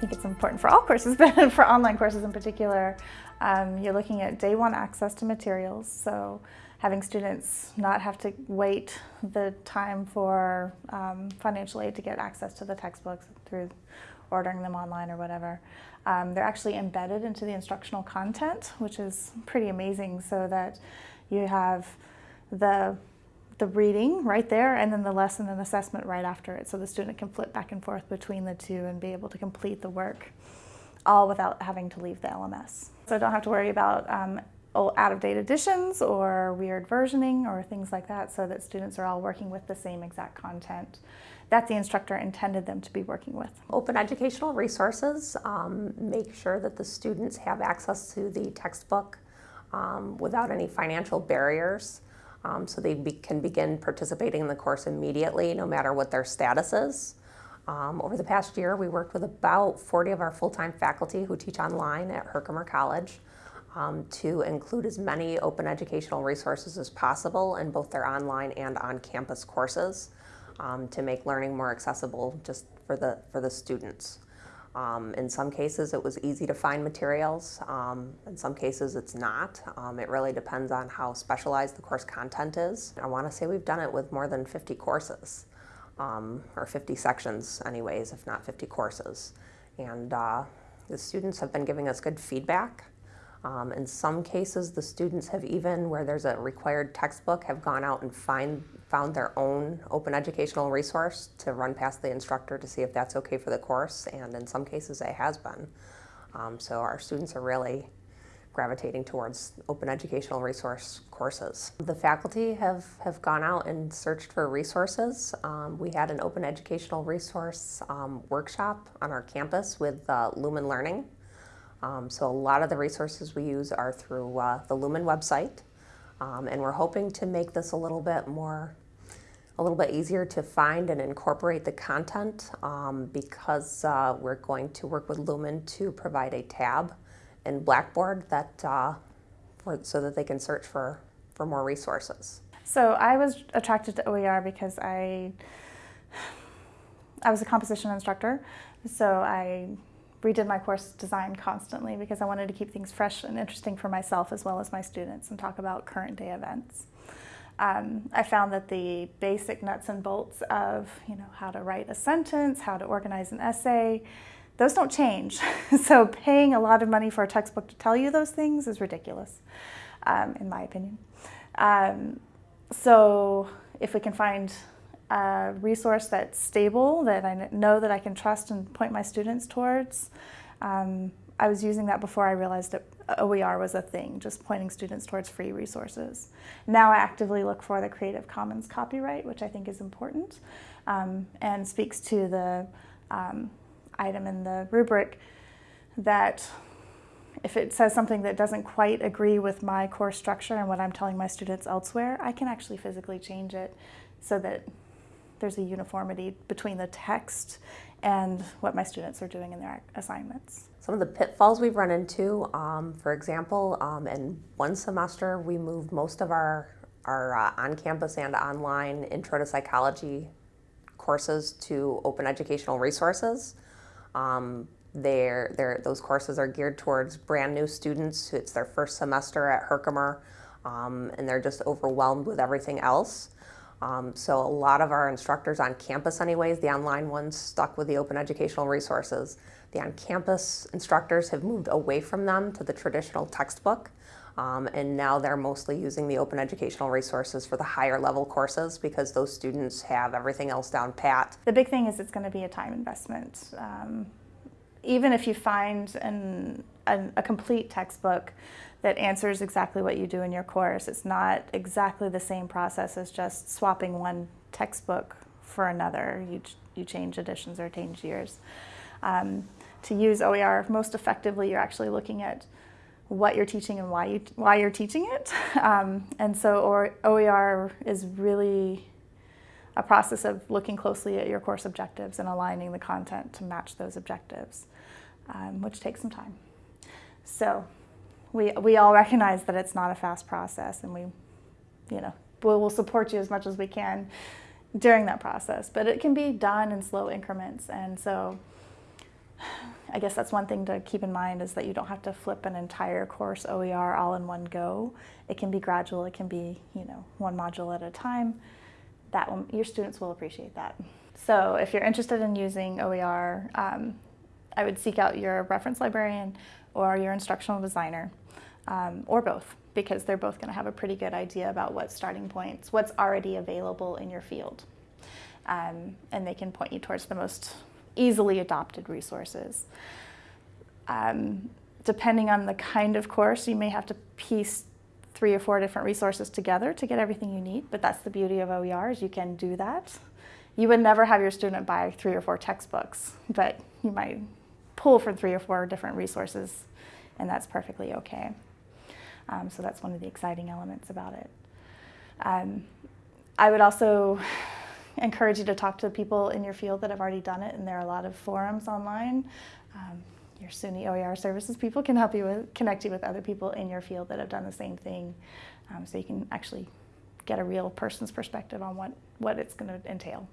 think it's important for all courses, but for online courses in particular, um, you're looking at day one access to materials. So having students not have to wait the time for um, financial aid to get access to the textbooks through ordering them online or whatever. Um, they're actually embedded into the instructional content, which is pretty amazing so that you have the the reading right there and then the lesson and assessment right after it so the student can flip back and forth between the two and be able to complete the work all without having to leave the LMS. So don't have to worry about um, out-of-date editions or weird versioning or things like that so that students are all working with the same exact content that the instructor intended them to be working with. Open educational resources um, make sure that the students have access to the textbook um, without any financial barriers um, so they be can begin participating in the course immediately no matter what their status is. Um, over the past year, we worked with about 40 of our full-time faculty who teach online at Herkimer College um, to include as many open educational resources as possible in both their online and on-campus courses um, to make learning more accessible just for the, for the students. Um, in some cases, it was easy to find materials. Um, in some cases, it's not. Um, it really depends on how specialized the course content is. I want to say we've done it with more than 50 courses, um, or 50 sections anyways, if not 50 courses. And uh, the students have been giving us good feedback. Um, in some cases, the students have even, where there's a required textbook, have gone out and find, found their own open educational resource to run past the instructor to see if that's okay for the course, and in some cases it has been. Um, so our students are really gravitating towards open educational resource courses. The faculty have, have gone out and searched for resources. Um, we had an open educational resource um, workshop on our campus with uh, Lumen Learning um, so a lot of the resources we use are through uh, the Lumen website. Um, and we're hoping to make this a little bit more, a little bit easier to find and incorporate the content um, because uh, we're going to work with Lumen to provide a tab in Blackboard that, uh, for, so that they can search for, for more resources. So I was attracted to OER because I, I was a composition instructor. So I redid my course design constantly because I wanted to keep things fresh and interesting for myself as well as my students and talk about current day events. Um, I found that the basic nuts and bolts of you know how to write a sentence, how to organize an essay, those don't change. so paying a lot of money for a textbook to tell you those things is ridiculous, um, in my opinion. Um, so if we can find a resource that's stable, that I know that I can trust and point my students towards. Um, I was using that before I realized that OER was a thing, just pointing students towards free resources. Now I actively look for the Creative Commons copyright, which I think is important um, and speaks to the um, item in the rubric that if it says something that doesn't quite agree with my course structure and what I'm telling my students elsewhere, I can actually physically change it so that there's a uniformity between the text and what my students are doing in their assignments. Some of the pitfalls we've run into, um, for example, um, in one semester we moved most of our, our uh, on-campus and online intro to psychology courses to open educational resources. Um, they're, they're, those courses are geared towards brand new students. It's their first semester at Herkimer um, and they're just overwhelmed with everything else. Um, so a lot of our instructors on campus anyways, the online ones stuck with the open educational resources. The on-campus instructors have moved away from them to the traditional textbook. Um, and now they're mostly using the open educational resources for the higher level courses because those students have everything else down pat. The big thing is it's going to be a time investment. Um, even if you find an, an, a complete textbook that answers exactly what you do in your course. It's not exactly the same process as just swapping one textbook for another. You, you change editions or change years. Um, to use OER most effectively, you're actually looking at what you're teaching and why, you, why you're teaching it. Um, and so OER is really a process of looking closely at your course objectives and aligning the content to match those objectives, um, which takes some time. So we, we all recognize that it's not a fast process and we, you know, we'll support you as much as we can during that process. But it can be done in slow increments. And so I guess that's one thing to keep in mind is that you don't have to flip an entire course OER all in one go. It can be gradual. It can be, you know, one module at a time. That will, your students will appreciate that. So if you're interested in using OER, um, I would seek out your reference librarian or your instructional designer, um, or both, because they're both going to have a pretty good idea about what starting points, what's already available in your field. Um, and they can point you towards the most easily adopted resources. Um, depending on the kind of course, you may have to piece three or four different resources together to get everything you need, but that's the beauty of OER is you can do that. You would never have your student buy three or four textbooks, but you might pull from three or four different resources, and that's perfectly okay. Um, so that's one of the exciting elements about it. Um, I would also encourage you to talk to people in your field that have already done it, and there are a lot of forums online. Um, your SUNY OER services people can help you with, connect you with other people in your field that have done the same thing, um, so you can actually get a real person's perspective on what, what it's going to entail.